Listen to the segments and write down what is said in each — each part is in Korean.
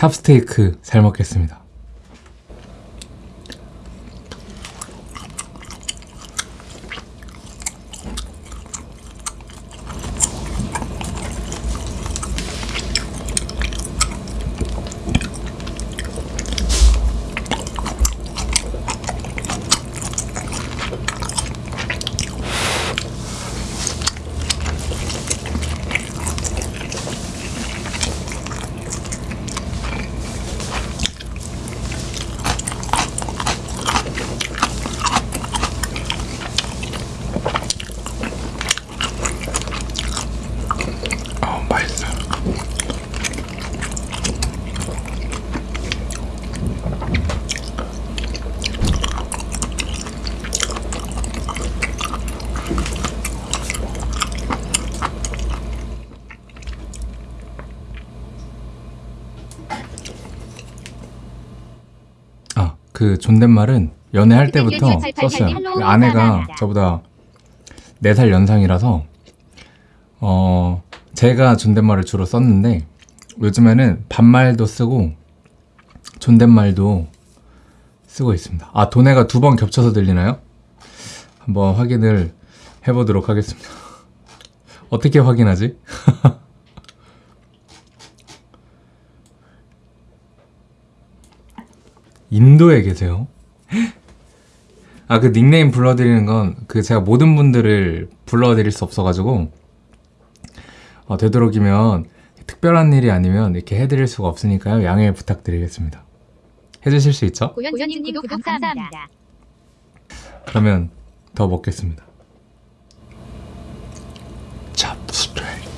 찹스테이크 잘 먹겠습니다. 그 존댓말은 연애할 때부터 썼어요. 그 아내가 저보다 4살 연상이라서 어, 제가 존댓말을 주로 썼는데 요즘에는 반말도 쓰고 존댓말도 쓰고 있습니다. 아, 도네가 두 번 겹쳐서 들리나요? 한번 확인을 해보도록 하겠습니다. 어떻게 확인하지? 인도에 계세요? 아, 그 닉네임 불러드리는 건 그 제가 모든 분들을 불러드릴 수 없어가지고 어, 되도록이면 특별한 일이 아니면 이렇게 해드릴 수가 없으니까요. 양해 부탁드리겠습니다. 해주실 수 있죠? 고현주님 구독 감사합니다. 그러면 더 먹겠습니다. 찹스테이크.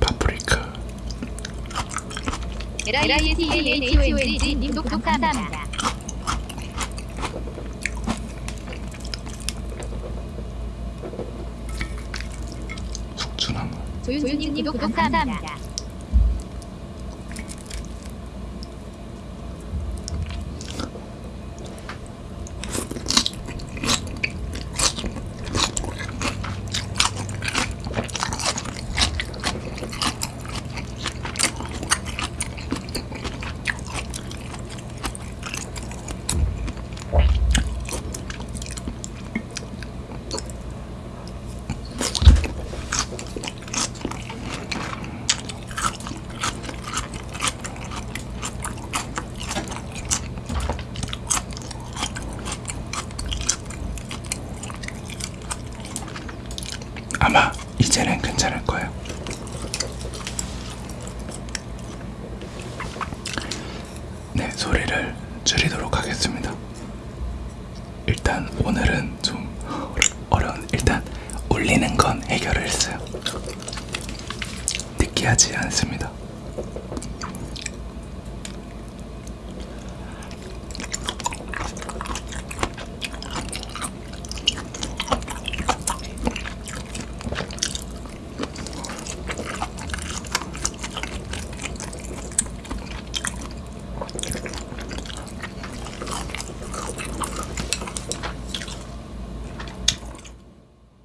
파프리카. LISTAHONG 님 구독 감사합니다. 숙주나물. 조윤주님 구독 감사합니다. 아마 이제는 괜찮을 거예요. 네, 소리를 줄이도록 하겠습니다. 일단 오늘은 좀 어려운 일단 울리는 건 해결을 했어요. 느끼하지 않습니다.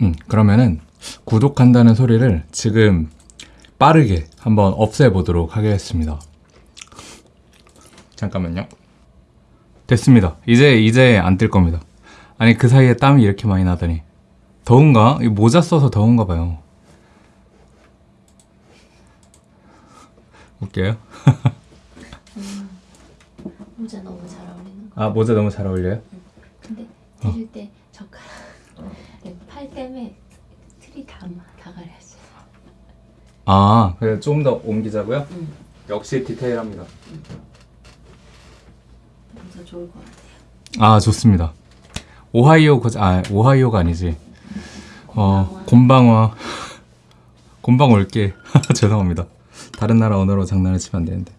음, 그러면은 구독한다는 소리를 지금 빠르게 한번 없애보도록 하겠습니다. 잠깐만요. 됐습니다. 이제 이제 안 뜰 겁니다. 아니 그 사이에 땀이 이렇게 많이 나더니 더운가? 이 모자 써서 더운가 봐요. 웃겨요? 모자 너무 잘 어울리는 거. 아 모자 너무 잘 어울려요? 근데 드실 때 젓가락 네, 팔 때문에 틀이 가렸어요. 아 그래 좀더 옮기자고요? 응. 역시 디테일합니다. 모자 좋을 것 같아요. 아 좋습니다. 오하이오 거, 아 오하이오가 아니지. 어 곤방화 곤방 올게 죄송합니다. 다른 나라 언어로 장난을 치면 안 되는데.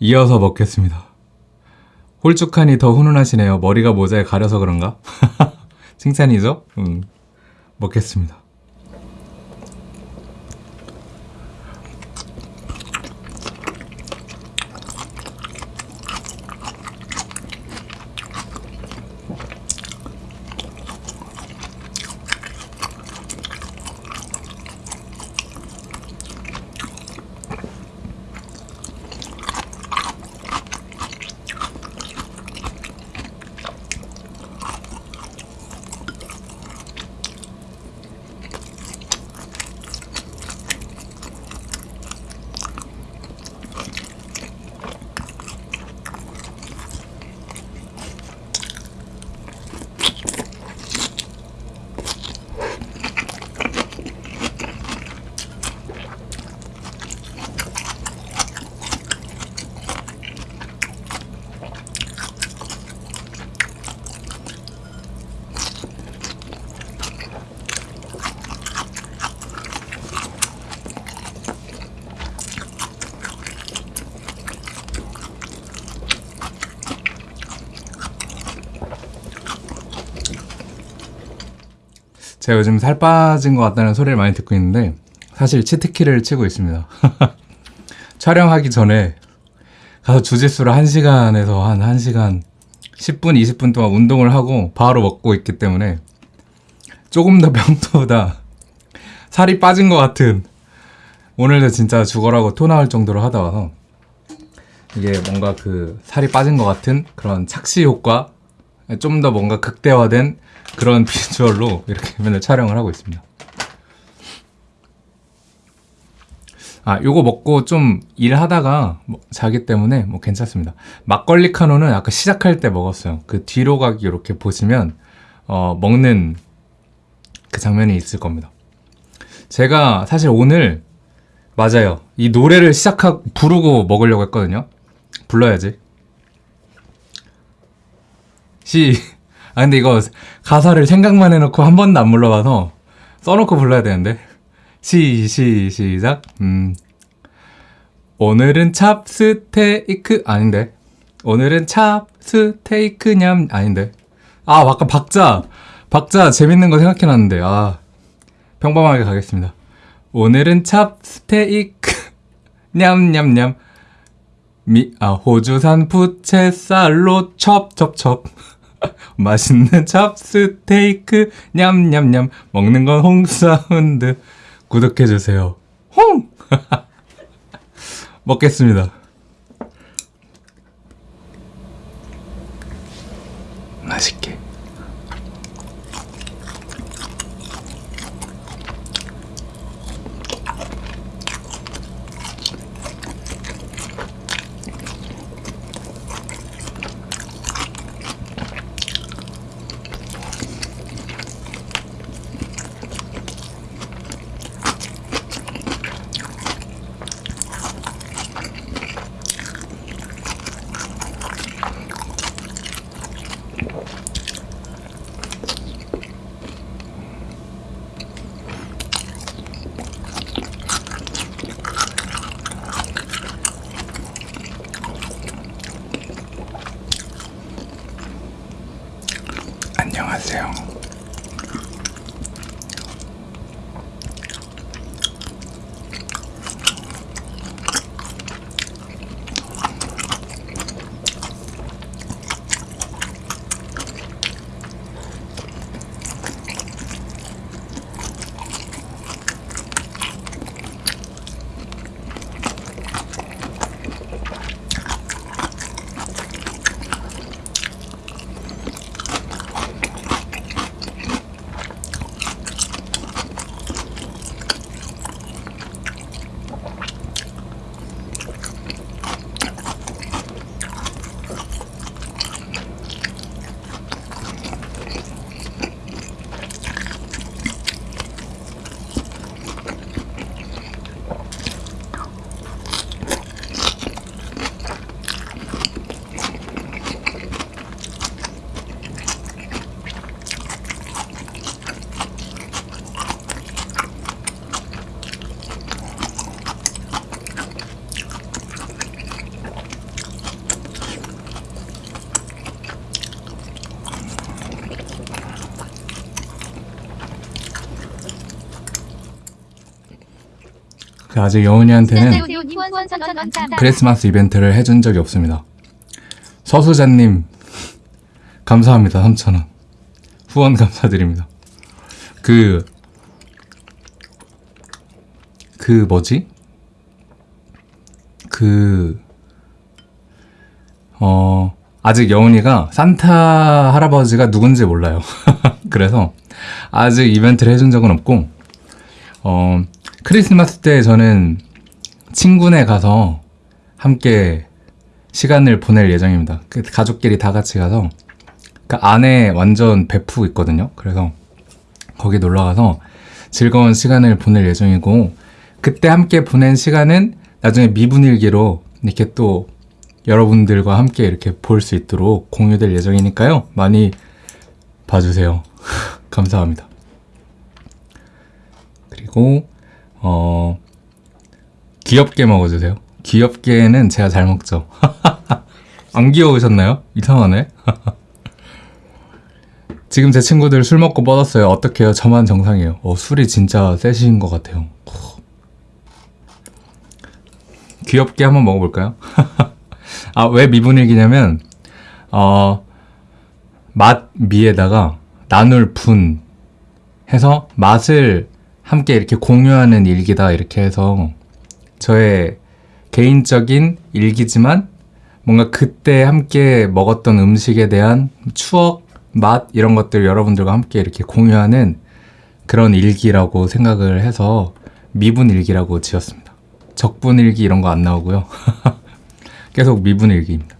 이어서 먹겠습니다. 홀쭉하니 더 훈훈하시네요. 머리가 모자에 가려서 그런가? 칭찬이죠? 음 먹겠습니다. 제가 요즘 살 빠진 것 같다는 소리를 많이 듣고 있는데 사실 치트키를 치고 있습니다. 촬영하기 전에 가서 주짓수를 1시간에서 한 1시간 10분, 20분 동안 운동을 하고 바로 먹고 있기 때문에 조금 더 평소보다 살이 빠진 것 같은 오늘도 진짜 죽어라고 토 나올 정도로 하다 와서 이게 뭔가 그 살이 빠진 것 같은 그런 착시 효과 좀 더 뭔가 극대화된 그런 비주얼로 이렇게 맨날 촬영을 하고 있습니다. 아, 요거 먹고 좀 일하다가 뭐 자기 때문에 뭐 괜찮습니다. 막걸리 카노는 아까 시작할 때 먹었어요. 그 뒤로 가기 이렇게 보시면 어, 먹는 그 장면이 있을 겁니다. 제가 사실 오늘 맞아요. 이 노래를 시작하고 부르고 먹으려고 했거든요. 불러야지. 시. 아 근데 이거 가사를 생각만 해놓고 한 번도 안 불러봐서 써놓고 불러야 되는데. 시, 시, 시작. 음. 오늘은 찹스테이크 아닌데. 오늘은 찹스테이크 냠 아닌데. 아, 아까 박자. 박자 재밌는 거 생각해놨는데. 아. 평범하게 가겠습니다. 오늘은 찹스테이크 냠냠냠 미, 아, 호주산 부채살로 첩첩첩 맛있는 찹스테이크 냠냠냠. 먹는 건 홍사운드. 구독해주세요. 홍! 먹겠습니다. 맛있게 아직 여운이한테는. 크리스마스 이벤트를 해준 적이 없습니다. 서수자님, 감사합니다. 3,000원. 후원 감사드립니다. 그, 그 뭐지? 그, 어, 아직 여운이가 산타 할아버지가 누군지 몰라요. 그래서 아직 이벤트를 해준 적은 없고, 어, 크리스마스 때 저는 친구네 가서 함께 시간을 보낼 예정입니다. 그 가족끼리 다 같이 가서 그 안에 완전 베프 있거든요. 그래서 거기 놀러 가서 즐거운 시간을 보낼 예정이고 그때 함께 보낸 시간은 나중에 미분일기로 이렇게 또 여러분들과 함께 이렇게 볼 수 있도록 공유될 예정이니까요. 많이 봐주세요. 감사합니다. 그리고 어 귀엽게 먹어주세요. 귀엽게는 제가 잘 먹죠. 안 귀여우셨나요? 이상하네. 지금 제 친구들 술 먹고 뻗었어요. 어떡해요? 저만 정상이에요. 어, 술이 진짜 세신 것 같아요. 귀엽게 한번 먹어볼까요? 아, 왜 미분일기냐면, 어, 맛 미에다가 나눌 분 해서 맛을 함께 이렇게 공유하는 일기다 이렇게 해서 저의 개인적인 일기지만 뭔가 그때 함께 먹었던 음식에 대한 추억, 맛 이런 것들 여러분들과 함께 이렇게 공유하는 그런 일기라고 생각을 해서 미분 일기라고 지었습니다. 적분 일기 이런 거 안 나오고요. 계속 미분 일기입니다.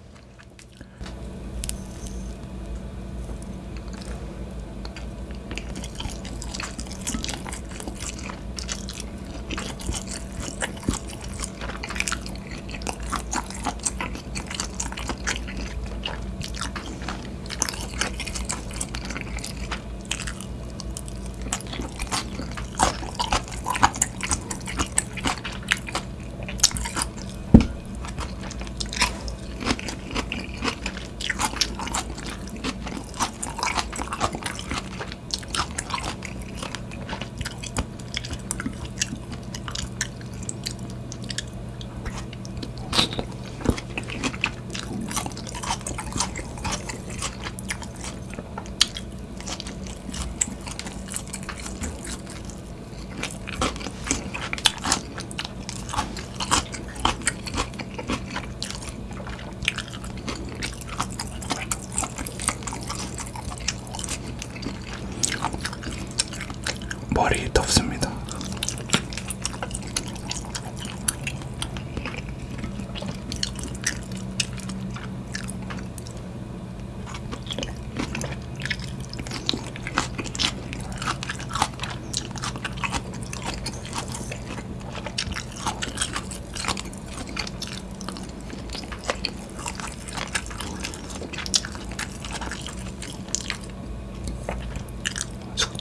머리 덥습니다.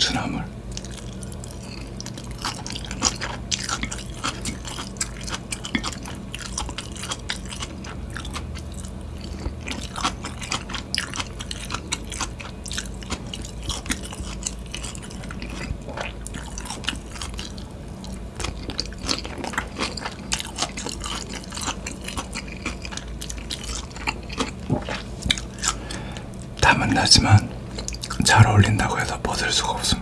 숙주나물. 땀은 나지만 잘 어울린다고 해서 벗을 수가 없습니다.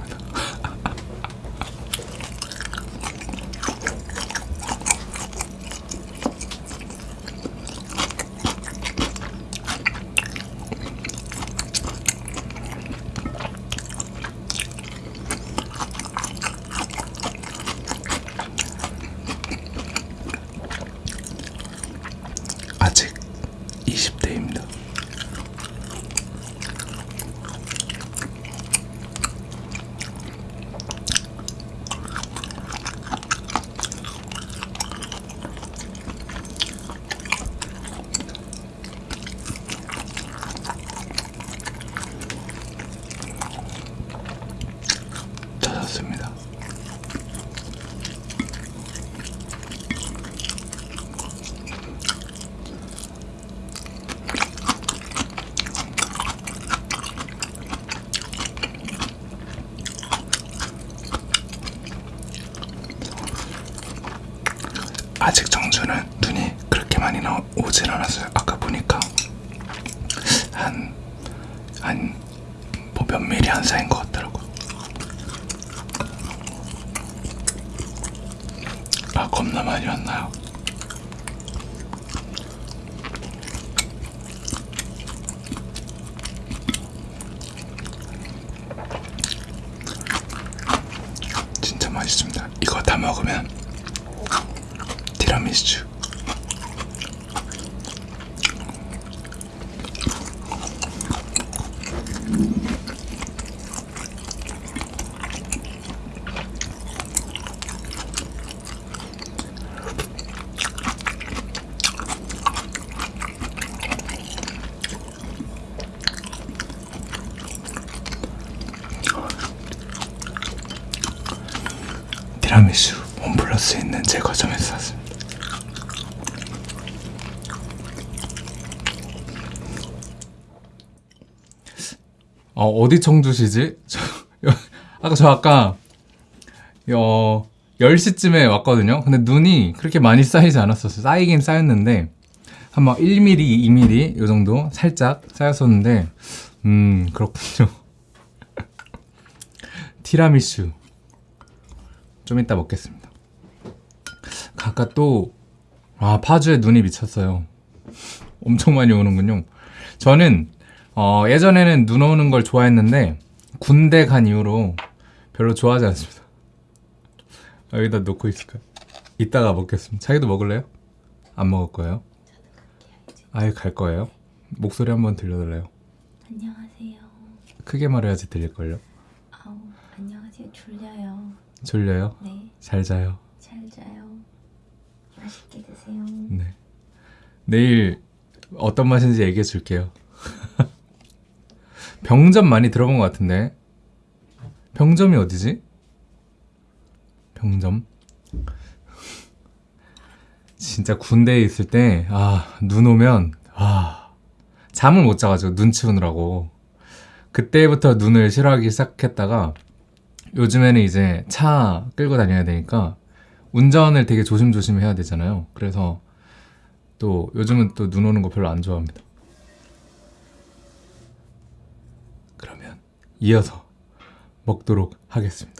아직 20대입니다. 찾았습니다. 정주는 눈이 그렇게 많이 나 오진 않았어요. 아까 보니까 한 한 뭐 몇 미리 한 사이인 것 같더라고. 아 겁나 많이 왔나요? 진짜 맛있습니다. 이거 다 먹으면 티라미수. 티라미수 홈플러스에 있는 제과점에서 샀습니다. 어, 어디 청주시지? 저, 아까 저 아까 어, 10시쯤에 왔거든요. 근데 눈이 그렇게 많이 쌓이지 않았었어요. 쌓이긴 쌓였는데 한 막 1mm, 2mm 요 정도 살짝 쌓였었는데 음, 그렇군요. 티라미슈 좀 이따 먹겠습니다. 아까 또 아, 파주에 눈이 미쳤어요. 엄청 많이 오는군요. 저는 어, 예전에는 눈 오는 걸 좋아했는데 군대 간 이후로 별로 좋아하지 않습니다. 아, 여기다 놓고 있을까요? 이따가 먹겠습니다. 자기도 먹을래요? 안 먹을 거예요? 아예 갈 거예요? 목소리 한번 들려달래요. 안녕하세요. 크게 말해야지 들릴걸요? 아우 안녕하세요. 졸려요. 졸려요? 네, 잘 자요. 잘 자요. 맛있게 드세요. 네. 내일 어떤 맛인지 얘기해 줄게요. 병점 많이 들어본 것 같은데. 병점이 어디지? 병점? 진짜 군대에 있을 때, 아, 눈 오면, 아, 잠을 못 자가지고 눈 치우느라고. 그때부터 눈을 싫어하기 시작했다가, 요즘에는 이제 차 끌고 다녀야 되니까, 운전을 되게 조심조심 해야 되잖아요. 그래서 또 요즘은 또 눈 오는 거 별로 안 좋아합니다. 그러면 이어서 먹도록 하겠습니다.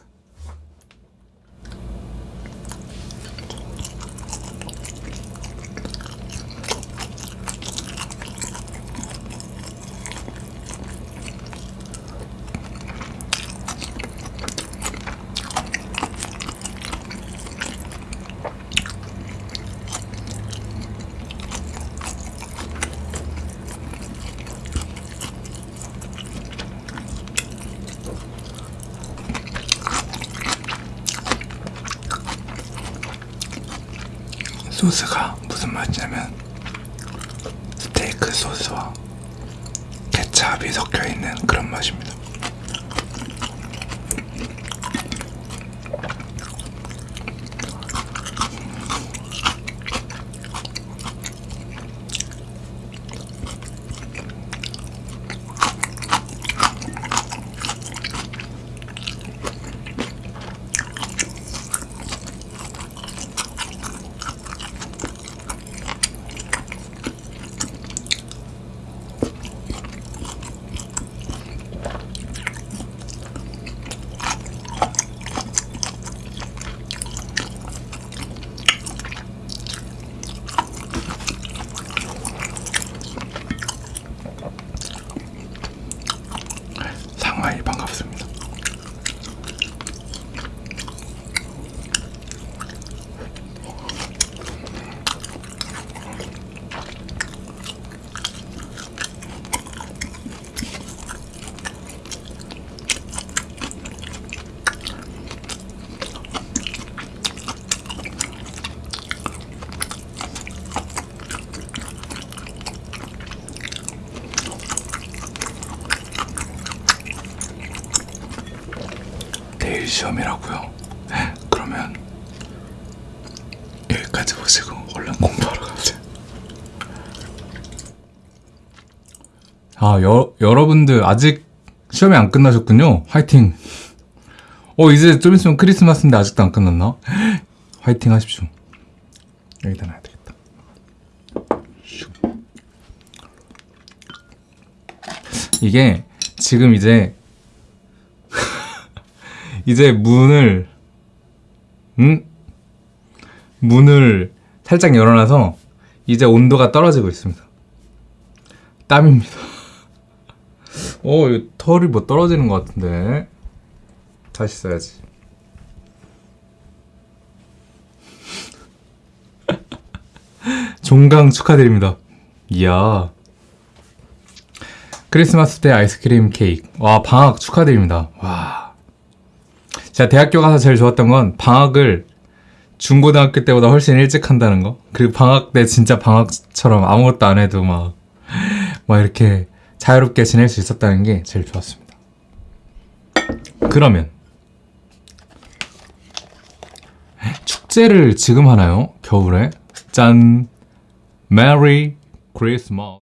소스가 무슨 맛이냐면 스테이크 소스와 케찹이 섞여 있는 그런 맛입니다. 상하이 반갑습니다. 내일 시험이라고요. 그러면 여기까지 보시고 얼른 공부하러 가세요. 아, 여, 여러분들 아직 시험이 안 끝나셨군요. 화이팅. 어, 이제 좀 있으면 크리스마스인데 아직도 안 끝났나? 화이팅 하십시오. 여기다 놔야 되겠다. 슉. 이게 지금 이제 이제 문을 음? 문을 살짝 열어놔서 이제 온도가 떨어지고 있습니다. 땀입니다. 어, 이 털이 뭐 떨어지는 것 같은데 다시 써야지. 종강 축하드립니다. 이야. 크리스마스 때 아이스크림 케이크. 와, 방학 축하드립니다. 와. 제가 대학교 가서 제일 좋았던 건 방학을 중고등학교 때보다 훨씬 일찍 한다는 거. 그리고 방학 때 진짜 방학처럼 아무것도 안 해도 막, 막 이렇게 자유롭게 지낼 수 있었다는 게 제일 좋았습니다. 그러면, 축제를 지금 하나요? 겨울에? 짠! 메리 크리스마스.